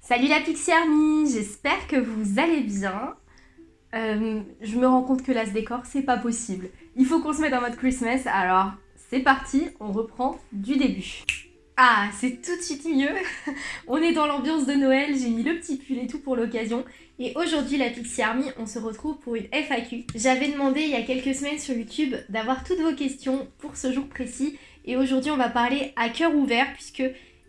Salut la Pixie Army, j'espère que vous allez bien. Euh, je me rends compte que là ce décor c'est pas possible. Il faut qu'on se mette en mode Christmas, alors c'est parti, on reprend du début. Ah, c'est tout de suite mieux. on est dans l'ambiance de Noël, j'ai mis le petit pull et tout pour l'occasion. Et aujourd'hui, la Pixie Army, on se retrouve pour une FAQ. J'avais demandé il y a quelques semaines sur YouTube d'avoir toutes vos questions pour ce jour précis. Et aujourd'hui, on va parler à cœur ouvert puisque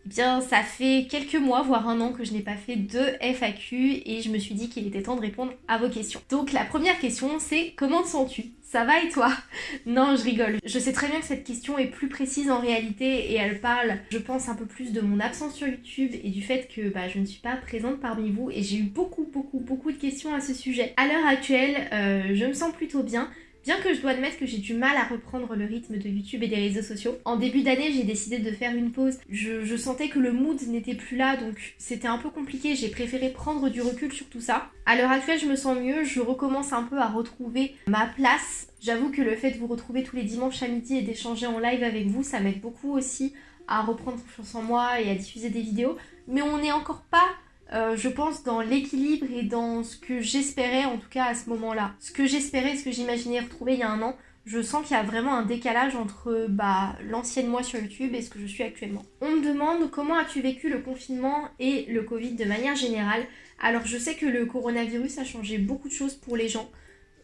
eh bien, ça fait quelques mois, voire un an que je n'ai pas fait de FAQ et je me suis dit qu'il était temps de répondre à vos questions. Donc la première question, c'est comment te sens-tu? Ça va et toi? Non, je rigole. Je sais très bien que cette question est plus précise en réalité et elle parle, je pense, un peu plus de mon absence sur YouTube et du fait que bah, je ne suis pas présente parmi vous et j'ai eu beaucoup, beaucoup, beaucoup de questions à ce sujet. À l'heure actuelle, euh, je me sens plutôt bien. Bien que je dois admettre que j'ai du mal à reprendre le rythme de YouTube et des réseaux sociaux. En début d'année, j'ai décidé de faire une pause. Je, sentais que le mood n'était plus là, donc c'était un peu compliqué. J'ai préféré prendre du recul sur tout ça. À l'heure actuelle, je me sens mieux. Je recommence un peu à retrouver ma place. J'avoue que le fait de vous retrouver tous les dimanches à midi et d'échanger en live avec vous, ça m'aide beaucoup aussi à reprendre confiance en moi et à diffuser des vidéos. Mais on n'est encore pas euh, je pense, dans l'équilibre et dans ce que j'espérais, en tout cas à ce moment-là. Ce que j'espérais, ce que j'imaginais retrouver il y a un an, je sens qu'il y a vraiment un décalage entre bah, l'ancienne moi sur YouTube et ce que je suis actuellement. On me demande comment as-tu vécu le confinement et le Covid de manière générale. Alors je sais que le coronavirus a changé beaucoup de choses pour les gens.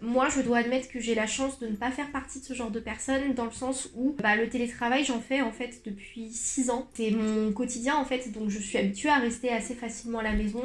Moi, je dois admettre que j'ai la chance de ne pas faire partie de ce genre de personnes dans le sens où bah, le télétravail, j'en fais en fait depuis 6 ans. C'est mon quotidien en fait, donc je suis habituée à rester assez facilement à la maison,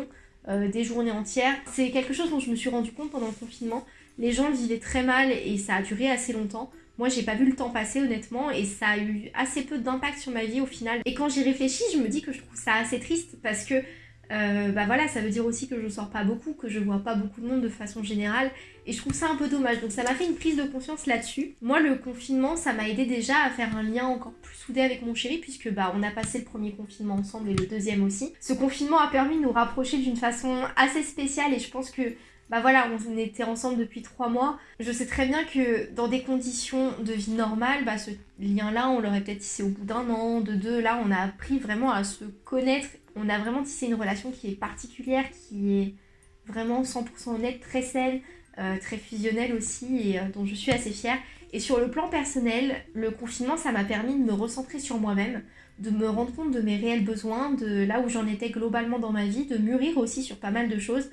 euh, des journées entières. C'est quelque chose dont je me suis rendu compte pendant le confinement. Les gens vivaient très mal et ça a duré assez longtemps. Moi, j'ai pas vu le temps passer honnêtement et ça a eu assez peu d'impact sur ma vie au final. Et quand j'y réfléchis, je me dis que je trouve ça assez triste parce que euh, bah voilà, ça veut dire aussi que je sors pas beaucoup, que je vois pas beaucoup de monde de façon générale, et je trouve ça un peu dommage. Donc ça m'a fait une prise de conscience là-dessus. Moi, le confinement, ça m'a aidé déjà à faire un lien encore plus soudé avec mon chéri, puisque bah on a passé le premier confinement ensemble et le deuxième aussi. Ce confinement a permis de nous rapprocher d'une façon assez spéciale, et je pense que bah voilà, on était ensemble depuis trois mois. Je sais très bien que dans des conditions de vie normales, bah ce lien-là, on l'aurait peut-être tissé au bout d'un an, de deux. Là, on a appris vraiment à se connaître. On a vraiment tissé une relation qui est particulière, qui est vraiment 100% honnête, très saine, euh, très fusionnelle aussi, et euh, dont je suis assez fière. Et sur le plan personnel, le confinement, ça m'a permis de me recentrer sur moi-même, de me rendre compte de mes réels besoins, de là où j'en étais globalement dans ma vie, de mûrir aussi sur pas mal de choses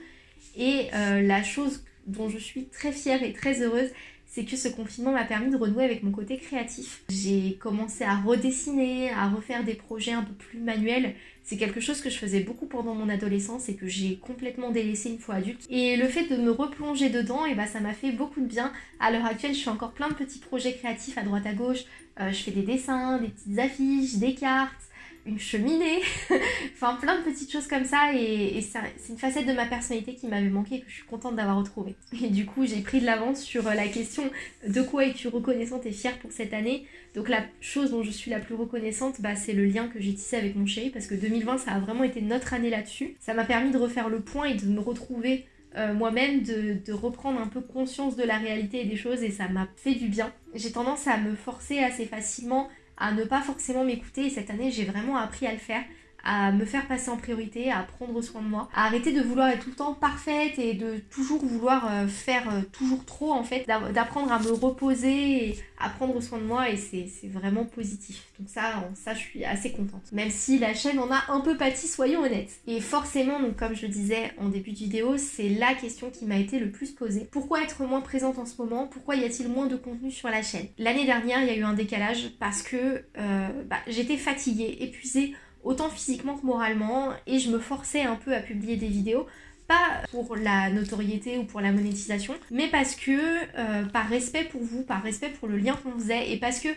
et euh, la chose dont je suis très fière et très heureuse, c'est que ce confinement m'a permis de renouer avec mon côté créatif. J'ai commencé à redessiner, à refaire des projets un peu plus manuels. C'est quelque chose que je faisais beaucoup pendant mon adolescence et que j'ai complètement délaissé une fois adulte. Et le fait de me replonger dedans, et eh ben, ça m'a fait beaucoup de bien. À l'heure actuelle, je fais encore plein de petits projets créatifs à droite à gauche. Euh, je fais des dessins, des petites affiches, des cartes une cheminée, enfin plein de petites choses comme ça et, c'est une facette de ma personnalité qui m'avait manqué que je suis contente d'avoir retrouvée. Et du coup j'ai pris de l'avance sur euh, la question de quoi es-tu reconnaissante et fière pour cette année. Donc la chose dont je suis la plus reconnaissante bah, c'est le lien que j'ai tissé avec mon chéri parce que 2020 ça a vraiment été notre année là-dessus. Ça m'a permis de refaire le point et de me retrouver euh, moi-même de, de, reprendre un peu conscience de la réalité et des choses et ça m'a fait du bien. J'ai tendance à me forcer assez facilement à ne pas forcément m'écouter. Et cette année j'ai vraiment appris à le faire à me faire passer en priorité, à prendre soin de moi, à arrêter de vouloir être tout le temps parfaite et de toujours vouloir euh, faire euh, toujours trop en fait, d'apprendre à me reposer et à prendre soin de moi et c'est vraiment positif. Donc ça, ça je suis assez contente. Même si la chaîne en a un peu pâti, soyons honnêtes. Et forcément, donc comme je disais en début de vidéo, c'est la question qui m'a été le plus posée. Pourquoi être moins présente en ce moment? Pourquoi y a-t-il moins de contenu sur la chaîne? L'année dernière, il y a eu un décalage parce que euh, bah, j'étais fatiguée, épuisée autant physiquement que moralement, et je me forçais un peu à publier des vidéos pas pour la notoriété ou pour la monétisation, mais parce que euh, par respect pour vous, par respect pour le lien qu'on faisait, et parce que,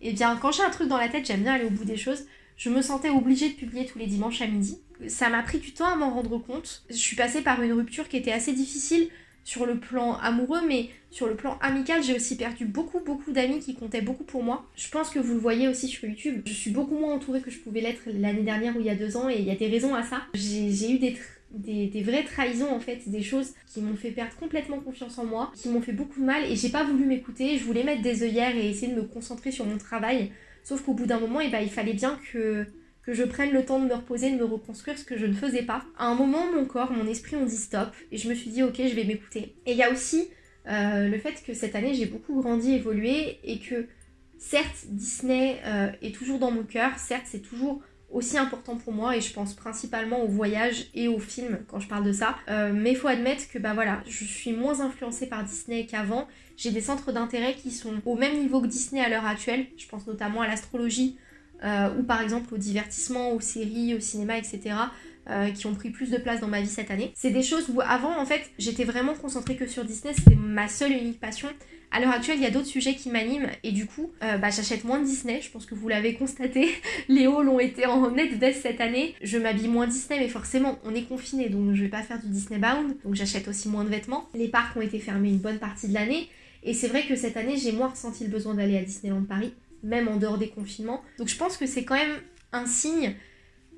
eh bien, quand j'ai un truc dans la tête, j'aime bien aller au bout des choses, je me sentais obligée de publier tous les dimanches à midi. Ça m'a pris du temps à m'en rendre compte. Je suis passée par une rupture qui était assez difficile sur le plan amoureux, mais sur le plan amical, j'ai aussi perdu beaucoup, beaucoup d'amis qui comptaient beaucoup pour moi. Je pense que vous le voyez aussi sur YouTube. Je suis beaucoup moins entourée que je pouvais l'être l'année dernière ou il y a deux ans, et il y a des raisons à ça. J'ai eu des, vraies trahisons en fait, des choses qui m'ont fait perdre complètement confiance en moi, qui m'ont fait beaucoup de mal et j'ai pas voulu m'écouter, je voulais mettre des œillères et essayer de me concentrer sur mon travail, sauf qu'au bout d'un moment, eh ben, il fallait bien que, que je prenne le temps de me reposer, de me reconstruire, ce que je ne faisais pas. À un moment, mon corps, mon esprit ont dit stop et je me suis dit ok, je vais m'écouter. Et il y a aussi euh, le fait que cette année j'ai beaucoup grandi, évolué et que certes Disney euh, est toujours dans mon cœur, certes c'est toujours aussi important pour moi et je pense principalement au voyage et aux films quand je parle de ça. Euh, mais il faut admettre que bah voilà, je suis moins influencée par Disney qu'avant. J'ai des centres d'intérêt qui sont au même niveau que Disney à l'heure actuelle. Je pense notamment à l'astrologie ou par exemple au divertissement, aux séries, au cinéma, etc. Euh, qui ont pris plus de place dans ma vie cette année. C'est des choses où avant, en fait, j'étais vraiment concentrée que sur Disney, c'était ma seule et unique passion. À l'heure actuelle, il y a d'autres sujets qui m'animent et du coup, euh, bah, j'achète moins de Disney. Je pense que vous l'avez constaté. Les hauts l'ont été en net baisse cette année. Je m'habille moins Disney, mais forcément, on est confiné donc je vais pas faire du Disney Bound. Donc j'achète aussi moins de vêtements. Les parcs ont été fermés une bonne partie de l'année. Et c'est vrai que cette année, j'ai moins ressenti le besoin d'aller à Disneyland Paris, même en dehors des confinements. Donc je pense que c'est quand même un signe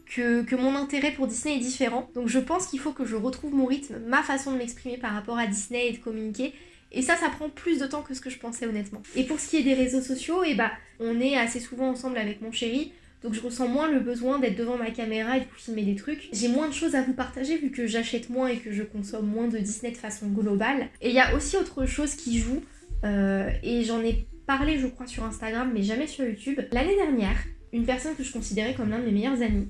que, mon intérêt pour Disney est différent. Donc je pense qu'il faut que je retrouve mon rythme, ma façon de m'exprimer par rapport à Disney et de communiquer. Et ça, ça prend plus de temps que ce que je pensais honnêtement. Et pour ce qui est des réseaux sociaux, et eh bah, on est assez souvent ensemble avec mon chéri. Donc je ressens moins le besoin d'être devant ma caméra et de filmer des trucs. J'ai moins de choses à vous partager vu que j'achète moins et que je consomme moins de Disney de façon globale. Et il y a aussi autre chose qui joue, euh, et j'en ai parlé je crois sur Instagram mais jamais sur YouTube. L'année dernière, une personne que je considérais comme l'un de mes meilleurs amis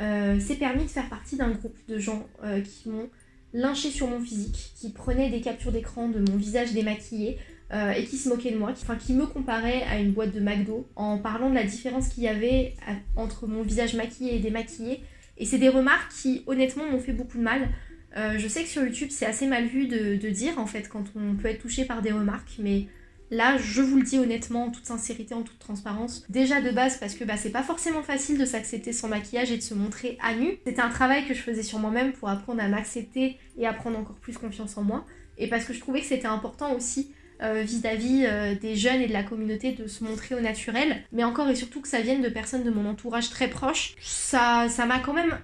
euh, s'est permis de faire partie d'un groupe de gens euh, qui m'ont lynché sur mon physique, qui prenaient des captures d'écran de mon visage démaquillé euh, et qui se moquaient de moi, qui, enfin, qui me comparaient à une boîte de McDo en parlant de la différence qu'il y avait entre mon visage maquillé et démaquillé. Et c'est des remarques qui honnêtement m'ont fait beaucoup de mal. je sais que sur YouTube c'est assez mal vu de, de dire en fait quand on peut être touché par des remarques, mais Là, je vous le dis honnêtement, en toute sincérité, en toute transparence. Déjà de base, parce que bah, c'est pas forcément facile de s'accepter sans maquillage et de se montrer à nu. C'était un travail que je faisais sur moi-même pour apprendre à m'accepter et à prendre encore plus confiance en moi. Et parce que je trouvais que c'était important aussi euh, vis-à-vis euh, des jeunes et de la communauté de se montrer au naturel. Mais encore et surtout que ça vienne de personnes de mon entourage très proche. Ça m'a quand même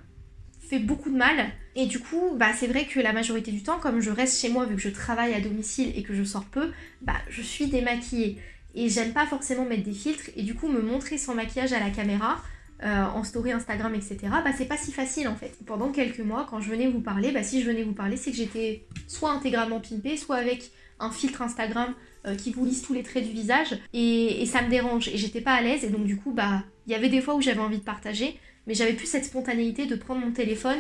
fait beaucoup de mal. Et du coup, bah, c'est vrai que la majorité du temps, comme je reste chez moi vu que je travaille à domicile et que je sors peu, bah, je suis démaquillée. Et j'aime pas forcément mettre des filtres et du coup me montrer sans maquillage à la caméra, euh, en story Instagram, etc., bah c'est pas si facile en fait. Pendant quelques mois, quand je venais vous parler, bah si je venais vous parler, c'est que j'étais soit intégralement pimpée, soit avec un filtre Instagram euh, qui vous lisse tous les traits du visage, et, ça me dérange, et j'étais pas à l'aise, et donc du coup, bah, il y avait des fois où j'avais envie de partager, mais j'avais plus cette spontanéité de prendre mon téléphone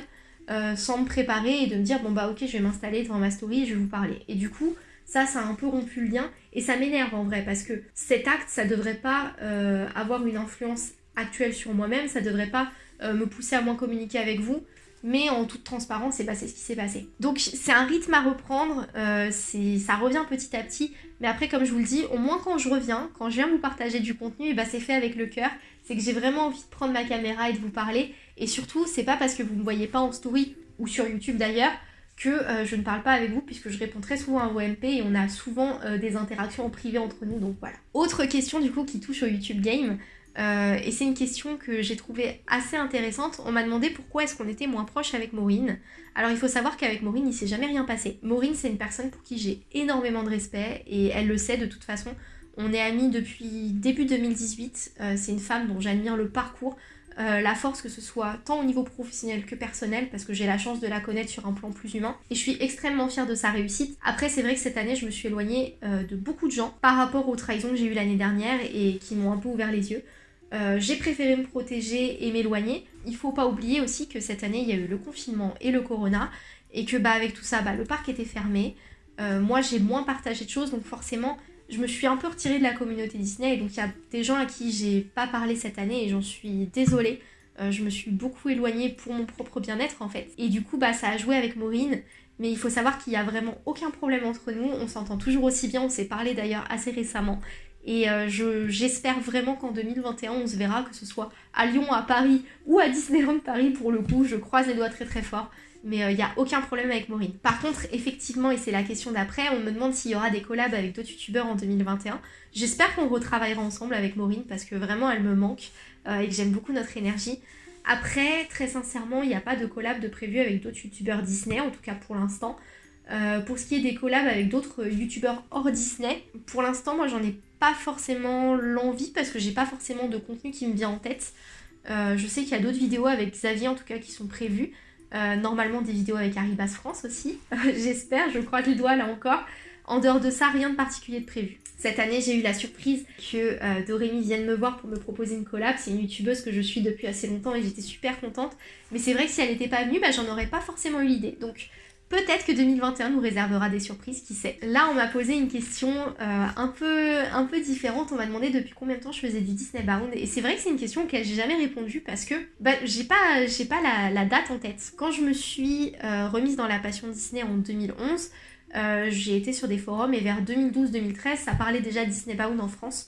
euh, sans me préparer et de me dire bon bah ok je vais m'installer devant ma story je vais vous parler. Et du coup ça ça a un peu rompu le lien et ça m'énerve en vrai parce que cet acte ça devrait pas euh, avoir une influence actuelle sur moi-même, ça devrait pas euh, me pousser à moins communiquer avec vous, mais en toute transparence, c'est ce qui s'est passé. Donc c'est un rythme à reprendre, euh, ça revient petit à petit, mais après comme je vous le dis, au moins quand je reviens, quand je viens vous partager du contenu, bah, c'est fait avec le cœur, c'est que j'ai vraiment envie de prendre ma caméra et de vous parler, et surtout c'est pas parce que vous me voyez pas en story ou sur YouTube d'ailleurs que euh, je ne parle pas avec vous puisque je réponds très souvent à vos MP et on a souvent euh, des interactions en privé entre nous. Donc voilà. Autre question du coup qui touche au YouTube Game, euh, et c'est une question que j'ai trouvée assez intéressante. On m'a demandé pourquoi est-ce qu'on était moins proche avec Maureen. Alors il faut savoir qu'avec Maureen, il s'est jamais rien passé. Maureen, c'est une personne pour qui j'ai énormément de respect et elle le sait de toute façon. On est amis depuis début 2018. Euh, c'est une femme dont j'admire le parcours, euh, la force que ce soit tant au niveau professionnel que personnel parce que j'ai la chance de la connaître sur un plan plus humain et je suis extrêmement fière de sa réussite. Après c'est vrai que cette année je me suis éloignée de beaucoup de gens par rapport aux trahisons que j'ai eues l'année dernière et qui m'ont un peu ouvert les yeux. Euh, j'ai préféré me protéger et m'éloigner. Il faut pas oublier aussi que cette année il y a eu le confinement et le corona et que bah avec tout ça bah, le parc était fermé. Euh, moi j'ai moins partagé de choses donc forcément je me suis un peu retirée de la communauté Disney et donc il y a des gens à qui j'ai pas parlé cette année et j'en suis désolée. Euh, je me suis beaucoup éloignée pour mon propre bien-être en fait. Et du coup bah ça a joué avec Maureen mais il faut savoir qu'il n'y a vraiment aucun problème entre nous, on s'entend toujours aussi bien, on s'est parlé d'ailleurs assez récemment et euh, j'espère vraiment qu'en 2021, on se verra, que ce soit à Lyon, à Paris ou à Disneyland Paris pour le coup. Je croise les doigts très très fort. Mais il euh, n'y a aucun problème avec Maureen. Par contre, effectivement, et c'est la question d'après, on me demande s'il y aura des collabs avec d'autres youtubeurs en 2021. J'espère qu'on retravaillera ensemble avec Maureen parce que vraiment elle me manque euh, et que j'aime beaucoup notre énergie. Après, très sincèrement, il n'y a pas de collab de prévu avec d'autres youtubeurs Disney, en tout cas pour l'instant. Euh, pour ce qui est des collabs avec d'autres youtubeurs hors Disney, pour l'instant, moi j'en ai pas forcément l'envie parce que j'ai pas forcément de contenu qui me vient en tête. Euh, je sais qu'il y a d'autres vidéos avec Xavier en tout cas qui sont prévues. Euh, normalement des vidéos avec Arribas France aussi, j'espère, je crois que le doigt là encore. En dehors de ça, rien de particulier de prévu. Cette année, j'ai eu la surprise que euh, Dorémy vienne me voir pour me proposer une collab. C'est une youtubeuse que je suis depuis assez longtemps et j'étais super contente. Mais c'est vrai que si elle n'était pas venue, bah, j'en aurais pas forcément eu l'idée. Donc peut-être que 2021 nous réservera des surprises, qui sait. Là, on m'a posé une question euh, un, peu, un peu différente. On m'a demandé depuis combien de temps je faisais du Disney Bound. Et c'est vrai que c'est une question auquel j'ai jamais répondu parce que bah, j'ai pas, la, date en tête. Quand je me suis euh, remise dans la passion Disney en 2011, euh, j'ai été sur des forums et vers 2012-2013, ça parlait déjà Disney Bound en France.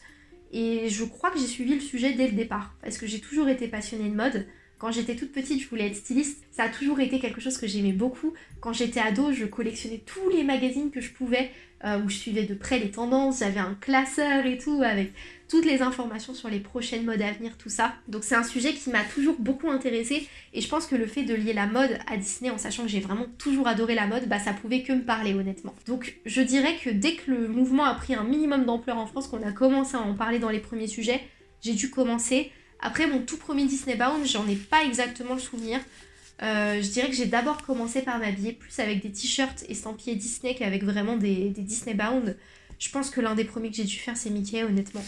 Et je crois que j'ai suivi le sujet dès le départ, parce que j'ai toujours été passionnée de mode. Quand j'étais toute petite, je voulais être styliste. Ça a toujours été quelque chose que j'aimais beaucoup. Quand j'étais ado, je collectionnais tous les magazines que je pouvais, euh, où je suivais de près les tendances. J'avais un classeur et tout, avec toutes les informations sur les prochaines modes à venir, tout ça. Donc c'est un sujet qui m'a toujours beaucoup intéressée. Et je pense que le fait de lier la mode à Disney, en sachant que j'ai vraiment toujours adoré la mode, bah ça pouvait que me parler honnêtement. Donc je dirais que dès que le mouvement a pris un minimum d'ampleur en France, qu'on a commencé à en parler dans les premiers sujets, j'ai dû commencer après, mon tout premier Disney Bound, j'en ai pas exactement le souvenir. Euh, je dirais que j'ai d'abord commencé par m'habiller plus avec des t-shirts estampillés Disney qu'avec vraiment des, des, Disney Bound. Je pense que l'un des premiers que j'ai dû faire, c'est Mickey, honnêtement.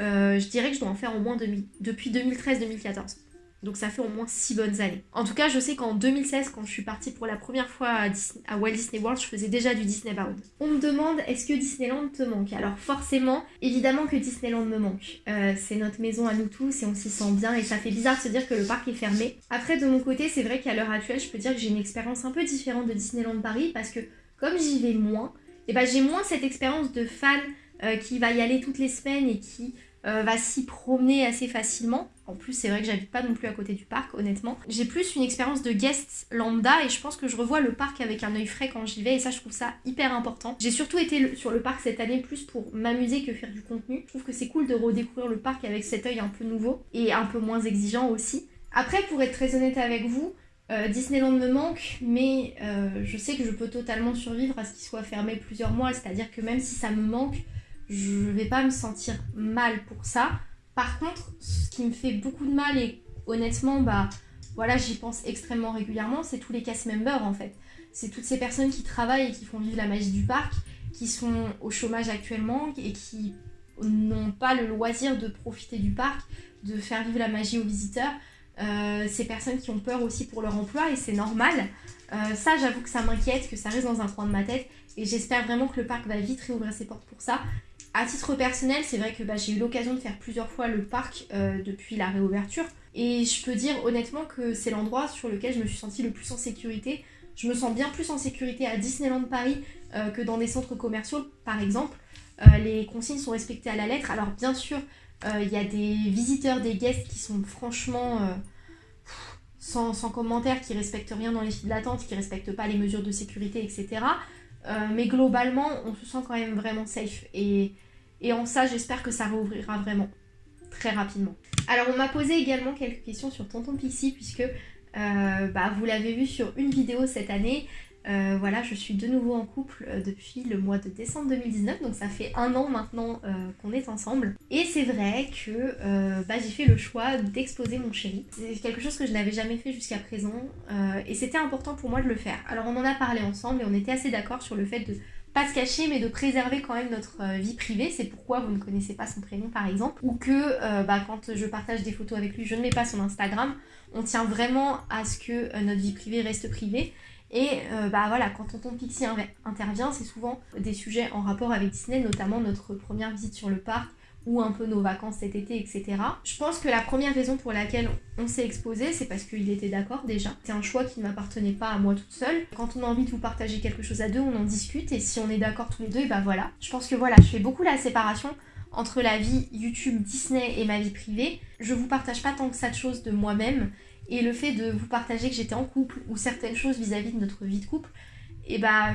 Euh, je dirais que je dois en faire au moins depuis 2013-2014. Donc ça fait au moins 6 bonnes années. En tout cas, je sais qu'en 2016, quand je suis partie pour la première fois à, Walt Disney World, je faisais déjà du Disney Bound. On me demande, est-ce que Disneyland te manque? Alors forcément, évidemment que Disneyland me manque. Euh, c'est notre maison à nous tous et on s'y sent bien et ça fait bizarre de se dire que le parc est fermé. Après, de mon côté, c'est vrai qu'à l'heure actuelle, je peux dire que j'ai une expérience un peu différente de Disneyland Paris parce que comme j'y vais moins, eh ben, j'ai moins cette expérience de fan euh, qui va y aller toutes les semaines et qui euh, va s'y promener assez facilement. En plus, c'est vrai que j'habite pas non plus à côté du parc, honnêtement. J'ai plus une expérience de guest lambda et je pense que je revois le parc avec un œil frais quand j'y vais et ça, je trouve ça hyper important. J'ai surtout été sur le parc cette année plus pour m'amuser que faire du contenu. Je trouve que c'est cool de redécouvrir le parc avec cet œil un peu nouveau et un peu moins exigeant aussi. Après, pour être très honnête avec vous, euh, Disneyland me manque, mais euh, je sais que je peux totalement survivre à ce qu'il soit fermé plusieurs mois, c'est-à-dire que même si ça me manque, je vais pas me sentir mal pour ça. Par contre, ce qui me fait beaucoup de mal et honnêtement, bah voilà, j'y pense extrêmement régulièrement, c'est tous les cast members en fait. C'est toutes ces personnes qui travaillent et qui font vivre la magie du parc, qui sont au chômage actuellement et qui n'ont pas le loisir de profiter du parc, de faire vivre la magie aux visiteurs. Euh, ces personnes qui ont peur aussi pour leur emploi et c'est normal. Euh, ça, j'avoue que ça m'inquiète, que ça reste dans un coin de ma tête et j'espère vraiment que le parc va vite réouvrir ses portes pour ça à titre personnel, c'est vrai que bah, j'ai eu l'occasion de faire plusieurs fois le parc euh, depuis la réouverture. Et je peux dire honnêtement que c'est l'endroit sur lequel je me suis sentie le plus en sécurité. Je me sens bien plus en sécurité à Disneyland Paris euh, que dans des centres commerciaux, par exemple. Euh, les consignes sont respectées à la lettre. Alors bien sûr, il y a des visiteurs, des guests qui sont franchement sans, sans commentaire, qui respectent rien dans les files d'attente, qui respectent pas les mesures de sécurité, etc. mais globalement, on se sent quand même vraiment safe. Et en ça, j'espère que ça réouvrira vraiment très rapidement. Alors, on m'a posé également quelques questions sur Tonton Pixie, puisque euh, bah, vous l'avez vu sur une vidéo cette année. Euh, voilà, je suis de nouveau en couple euh, depuis le mois de décembre 2019, donc ça fait un an maintenant qu'on est ensemble. Et c'est vrai que bah, j'ai fait le choix d'exposer mon chéri. C'est quelque chose que je n'avais jamais fait jusqu'à présent, et c'était important pour moi de le faire. Alors on en a parlé ensemble et on était assez d'accord sur le fait de pas se cacher, mais de préserver quand même notre euh, vie privée. C'est pourquoi vous ne connaissez pas son prénom, par exemple. Ou que euh, bah, quand je partage des photos avec lui, je ne mets pas son Instagram. On tient vraiment à ce que euh, notre vie privée reste privée. Et bah voilà, quand Tonton Pixie intervient, c'est souvent des sujets en rapport avec Disney, notamment notre première visite sur le parc, ou un peu nos vacances cet été, etc. Je pense que la première raison pour laquelle on s'est exposé, c'est parce qu'il était d'accord déjà. C'est un choix qui ne m'appartenait pas à moi toute seule. Quand on a envie de vous partager quelque chose à deux, on en discute et si on est d'accord tous les deux, et bah voilà. Je pense que voilà, je fais beaucoup la séparation entre la vie YouTube Disney et ma vie privée. Je vous partage pas tant que ça de choses de moi-même et le fait de vous partager que j'étais en couple ou certaines choses vis-à-vis de notre vie de couple, et bah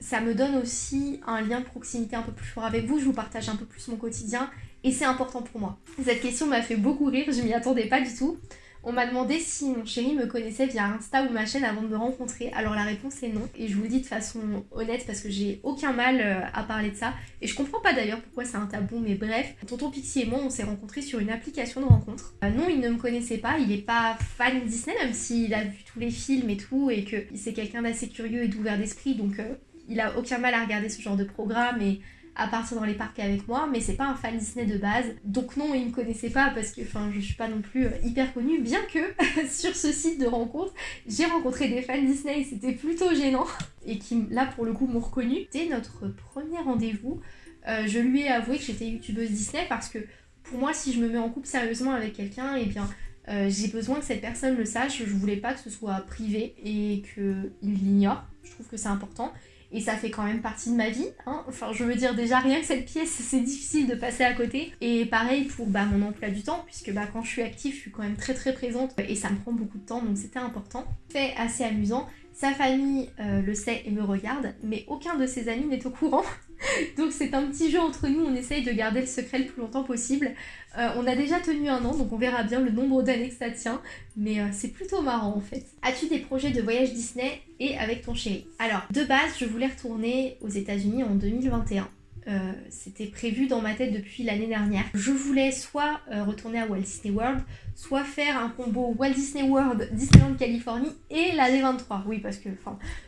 ça me donne aussi un lien de proximité un peu plus fort avec vous. Je vous partage un peu plus mon quotidien et c'est important pour moi. Cette question m'a fait beaucoup rire, je m'y attendais pas du tout. On m'a demandé si mon chéri me connaissait via Insta ou ma chaîne avant de me rencontrer. Alors la réponse est non. Et je vous le dis de façon honnête parce que j'ai aucun mal euh, à parler de ça. Et je comprends pas d'ailleurs pourquoi c'est un tabou, mais bref. Tonton Pixie et moi, on s'est rencontrés sur une application de rencontre. Euh, non, il ne me connaissait pas. Il est pas fan Disney, même s'il a vu tous les films et tout. Et que c'est quelqu'un d'assez curieux et d'ouvert d'esprit. Donc euh, il a aucun mal à regarder ce genre de programme. Et à partir dans les parcs avec moi, mais c'est pas un fan Disney de base. Donc non, il me connaissait pas parce que enfin, je suis pas non plus euh, hyper connue, bien que sur ce site de rencontre, j'ai rencontré des fans Disney c'était plutôt gênant et qui là pour le coup m'ont reconnu. C'était notre premier rendez-vous. Euh, je lui ai avoué que j'étais youtubeuse Disney parce que pour moi, si je me mets en couple sérieusement avec quelqu'un, et eh bien euh, j'ai besoin que cette personne le sache. Je voulais pas que ce soit privé et qu'il l'ignore. Je trouve que c'est important et ça fait quand même partie de ma vie. Hein. Enfin, je veux dire, déjà rien que cette pièce, c'est difficile de passer à côté. Et pareil pour bah, mon emploi du temps, puisque bah, quand je suis active, je suis quand même très très présente et ça me prend beaucoup de temps, donc c'était important. Fait assez amusant. Sa famille euh, le sait et me regarde, mais aucun de ses amis n'est au courant. donc c'est un petit jeu entre nous, on essaye de garder le secret le plus longtemps possible. Euh, on a déjà tenu un an, donc on verra bien le nombre d'années que ça tient, mais euh, c'est plutôt marrant en fait. As-tu des projets de voyage Disney et avec ton chéri? Alors, de base, je voulais retourner aux États-Unis en 2021. Euh, c'était prévu dans ma tête depuis l'année dernière. Je voulais soit euh, retourner à Walt Disney World, soit faire un combo Walt Disney World, Disneyland Californie et la D23. Oui, parce que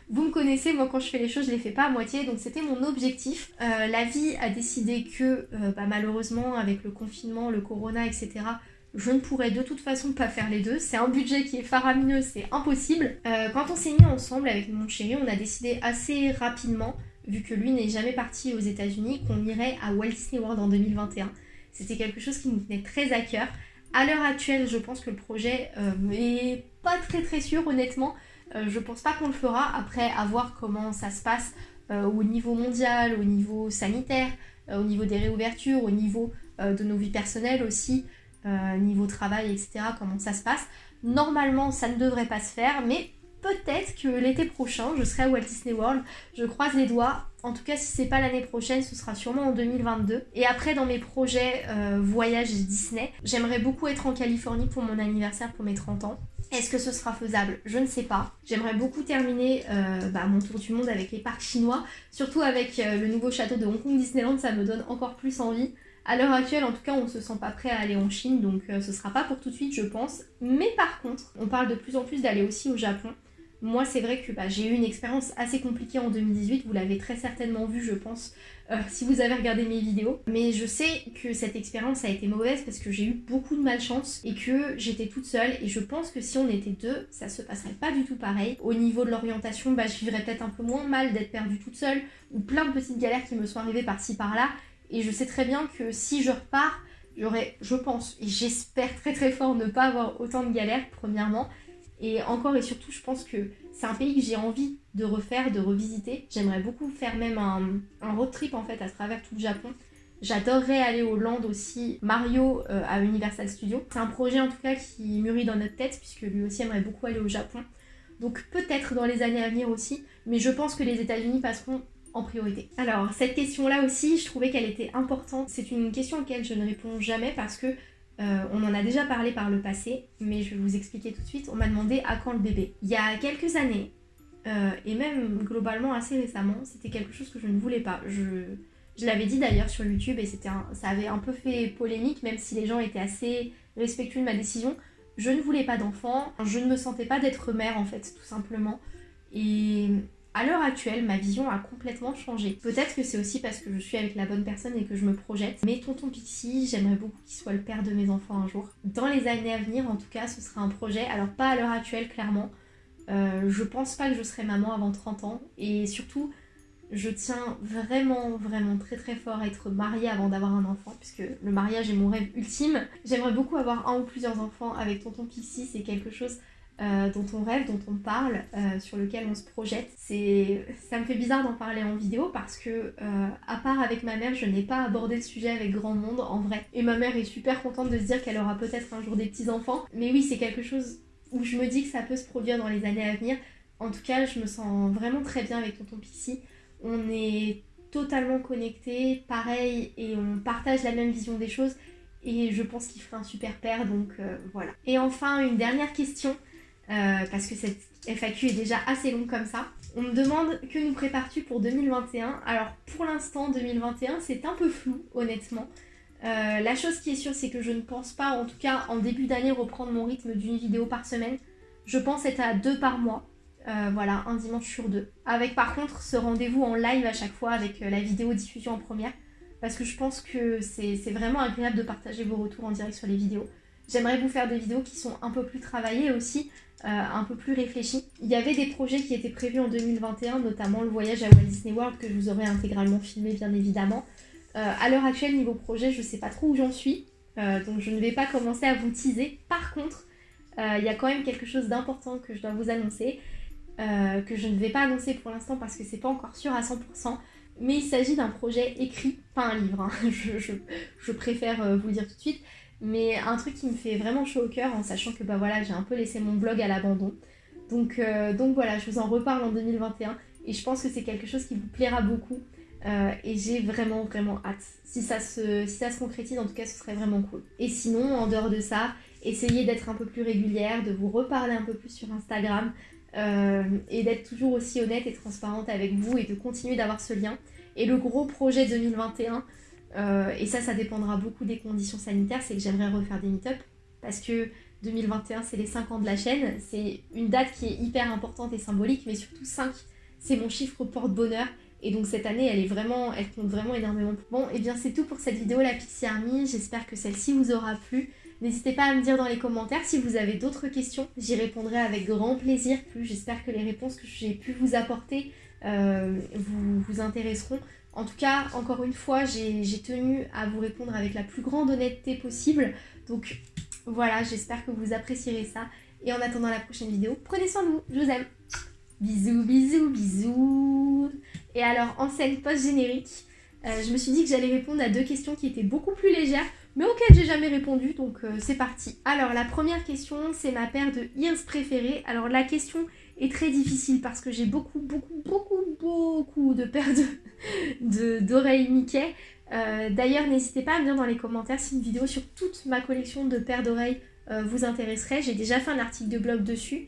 vous me connaissez, moi quand je fais les choses, je les fais pas à moitié, donc c'était mon objectif. Euh, la vie a décidé que bah, malheureusement, avec le confinement, le corona, etc., je ne pourrais de toute façon pas faire les deux. C'est un budget qui est faramineux, c'est impossible. quand on s'est mis ensemble avec mon chéri, on a décidé assez rapidement vu que lui n'est jamais parti aux États-Unis, qu'on irait à Walt Disney World en 2021. C'était quelque chose qui nous tenait très à cœur. À l'heure actuelle, je pense que le projet n'est euh, pas très très sûr, honnêtement. Euh, je pense pas qu'on le fera après à voir comment ça se passe euh, au niveau mondial, au niveau sanitaire, au niveau des réouvertures, au niveau de nos vies personnelles aussi, niveau travail, etc. Comment ça se passe. Normalement, ça ne devrait pas se faire, mais peut-être que l'été prochain, je serai à Walt Disney World. Je croise les doigts. En tout cas, si c'est pas l'année prochaine, ce sera sûrement en 2022. Et après, dans mes projets euh, voyage Disney, j'aimerais beaucoup être en Californie pour mon anniversaire pour mes 30 ans. Est-ce que ce sera faisable? Je ne sais pas. J'aimerais beaucoup terminer euh, bah, mon tour du monde avec les parcs chinois, surtout avec euh, le nouveau château de Hong Kong Disneyland, ça me donne encore plus envie. À l'heure actuelle, en tout cas, on ne se sent pas prêt à aller en Chine, donc ce sera pas pour tout de suite, je pense. Mais par contre, on parle de plus en plus d'aller aussi au Japon. Moi, c'est vrai que bah, j'ai eu une expérience assez compliquée en 2018, vous l'avez très certainement vu, je pense, euh, si vous avez regardé mes vidéos. Mais je sais que cette expérience a été mauvaise parce que j'ai eu beaucoup de malchance et que j'étais toute seule. Et je pense que si on était deux, ça se passerait pas du tout pareil. Au niveau de l'orientation, bah, je vivrais peut-être un peu moins mal d'être perdue toute seule ou plein de petites galères qui me sont arrivées par-ci par-là. Et je sais très bien que si je repars, j'aurais, je pense, et j'espère très très fort ne pas avoir autant de galères, premièrement. Et encore et surtout, je pense que c'est un pays que j'ai envie de refaire, de revisiter. J'aimerais beaucoup faire même un, road trip en fait à travers tout le Japon. J'adorerais aller au Land aussi, Mario euh, à Universal Studios. C'est un projet en tout cas qui mûrit dans notre tête puisque lui aussi aimerait beaucoup aller au Japon. Donc peut-être dans les années à venir aussi, mais je pense que les États-Unis passeront en priorité. Alors cette question-là aussi, je trouvais qu'elle était importante. C'est une question à laquelle je ne réponds jamais parce que euh, on en a déjà parlé par le passé, mais je vais vous expliquer tout de suite. On m'a demandé à quand le bébé. Il y a quelques années, euh, et même globalement assez récemment, c'était quelque chose que je ne voulais pas. Je, l'avais dit d'ailleurs sur YouTube et c'était ça avait un peu fait polémique, même si les gens étaient assez respectueux de ma décision. Je ne voulais pas d'enfant, je ne me sentais pas d'être mère en fait, tout simplement. Et à l'heure actuelle, ma vision a complètement changé. Peut-être que c'est aussi parce que je suis avec la bonne personne et que je me projette. Mais tonton Pixie, j'aimerais beaucoup qu'il soit le père de mes enfants un jour. Dans les années à venir, en tout cas, ce sera un projet. Alors pas à l'heure actuelle, clairement. Euh, je pense pas que je serai maman avant 30 ans. Et surtout, je tiens vraiment, vraiment très très fort à être mariée avant d'avoir un enfant, puisque le mariage est mon rêve ultime. J'aimerais beaucoup avoir un ou plusieurs enfants avec tonton Pixie, c'est quelque chose euh, dont on rêve, dont on parle, euh, sur lequel on se projette. C'est, ça me fait bizarre d'en parler en vidéo parce que, euh, à part avec ma mère, je n'ai pas abordé le sujet avec grand monde en vrai. Et ma mère est super contente de se dire qu'elle aura peut-être un jour des petits enfants. Mais oui, c'est quelque chose où je me dis que ça peut se produire dans les années à venir. En tout cas, je me sens vraiment très bien avec Tonton Pixie. On est totalement connectés, pareil, et on partage la même vision des choses. et je pense qu'il fera un super père, donc voilà. Et enfin, une dernière question, euh, parce que cette FAQ est déjà assez longue comme ça. On me demande que nous prépares-tu pour 2021 Alors pour l'instant, 2021, c'est un peu flou, honnêtement. Euh, la chose qui est sûre, c'est que je ne pense pas, en tout cas en début d'année, reprendre mon rythme d'une vidéo par semaine. Je pense être à deux par mois. voilà, un dimanche sur deux. Avec par contre ce rendez-vous en live à chaque fois avec la vidéo diffusion en première parce que je pense que c'est vraiment agréable de partager vos retours en direct sur les vidéos. J'aimerais vous faire des vidéos qui sont un peu plus travaillées aussi, euh, un peu plus réfléchies. Il y avait des projets qui étaient prévus en 2021, notamment le voyage à Walt Disney World que je vous aurais intégralement filmé bien évidemment. Euh, à l'heure actuelle, niveau projet, je ne sais pas trop où j'en suis, euh, donc je ne vais pas commencer à vous teaser. Par contre, il y a quand même quelque chose d'important que je dois vous annoncer, que je ne vais pas annoncer pour l'instant parce que c'est pas encore sûr à 100% mais il s'agit d'un projet écrit, pas un livre, hein. je, préfère euh, vous le dire tout de suite, mais un truc qui me fait vraiment chaud au cœur en sachant que bah voilà, j'ai un peu laissé mon blog à l'abandon. Donc, euh, voilà, je vous en reparle en 2021 et je pense que c'est quelque chose qui vous plaira beaucoup euh, et j'ai vraiment vraiment hâte. Si ça, se, si ça se concrétise, en tout cas, ce serait vraiment cool. Et sinon, en dehors de ça, essayez d'être un peu plus régulière, de vous reparler un peu plus sur Instagram, euh, et d'être toujours aussi honnête et transparente avec vous et de continuer d'avoir ce lien. Et le gros projet 2021, euh, et ça, ça dépendra beaucoup des conditions sanitaires, c'est que j'aimerais refaire des meet-up parce que 2021, c'est les 5 ans de la chaîne. C'est une date qui est hyper importante et symbolique, mais surtout 5, c'est mon chiffre porte-bonheur. Et donc cette année, elle est vraiment, elle compte vraiment énormément. Bon, et eh bien c'est tout pour cette vidéo, la Pixie Army. J'espère que celle-ci vous aura plu. N'hésitez pas à me dire dans les commentaires si vous avez d'autres questions, j'y répondrai avec grand plaisir. J'espère que les réponses que j'ai pu vous apporter euh, vous intéresseront. En tout cas, encore une fois, j'ai tenu à vous répondre avec la plus grande honnêteté possible. Donc voilà, j'espère que vous apprécierez ça. Et en attendant la prochaine vidéo, prenez soin de vous, je vous aime. Bisous, bisous, bisous. Et alors, en scène post-générique, euh, je me suis dit que j'allais répondre à deux questions qui étaient beaucoup plus légères mais auquel j'ai jamais répondu, donc euh, c'est parti. Alors la première question, c'est ma paire de ears préférée. Alors la question est très difficile parce que j'ai beaucoup, beaucoup, beaucoup, beaucoup de paires d'oreilles de, Mickey. Euh, d'ailleurs, n'hésitez pas à me dire dans les commentaires si une vidéo sur toute ma collection de paires d'oreilles euh, vous intéresserait. J'ai déjà fait un article de blog dessus.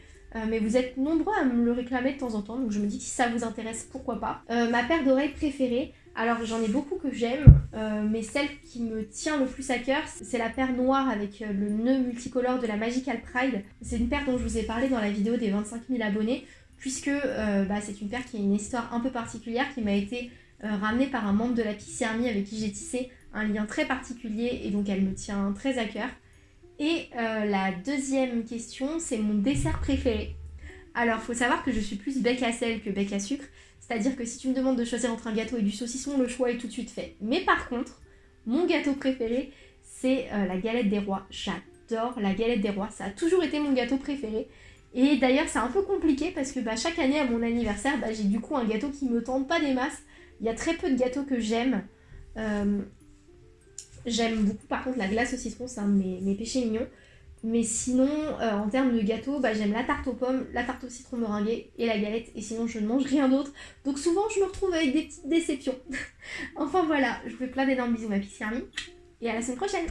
mais vous êtes nombreux à me le réclamer de temps en temps, donc je me dis que si ça vous intéresse, pourquoi pas. ma paire d'oreilles préférée, alors j'en ai beaucoup que j'aime, euh, mais celle qui me tient le plus à cœur, c'est la paire noire avec euh, le nœud multicolore de la Magical Pride. C'est une paire dont je vous ai parlé dans la vidéo des 25 000 abonnés, puisque euh, bah, c'est une paire qui a une histoire un peu particulière, qui m'a été ramenée par un membre de la Pixie Army avec qui j'ai tissé un lien très particulier, et donc elle me tient très à cœur. Et la deuxième question, c'est mon dessert préféré. Alors, faut savoir que je suis plus bec à sel que bec à sucre, c'est-à-dire que si tu me demandes de choisir entre un gâteau et du saucisson, le choix est tout de suite fait. Mais par contre, mon gâteau préféré, c'est euh, la galette des rois. J'adore la galette des rois, ça a toujours été mon gâteau préféré. Et d'ailleurs, c'est un peu compliqué parce que bah, chaque année à mon anniversaire, bah, j'ai du coup un gâteau qui me tente pas des masses. Il y a très peu de gâteaux que j'aime. Euh, j'aime beaucoup par contre la glace au citron, c'est un de mes péchés mignons. Mais sinon, euh, en termes de gâteau, bah, j'aime la tarte aux pommes, la tarte au citron meringuée et la galette. Et sinon, je ne mange rien d'autre. Donc souvent, je me retrouve avec des petites déceptions. enfin voilà, je vous fais plein d'énormes bisous ma Pixie Army. Et à la semaine prochaine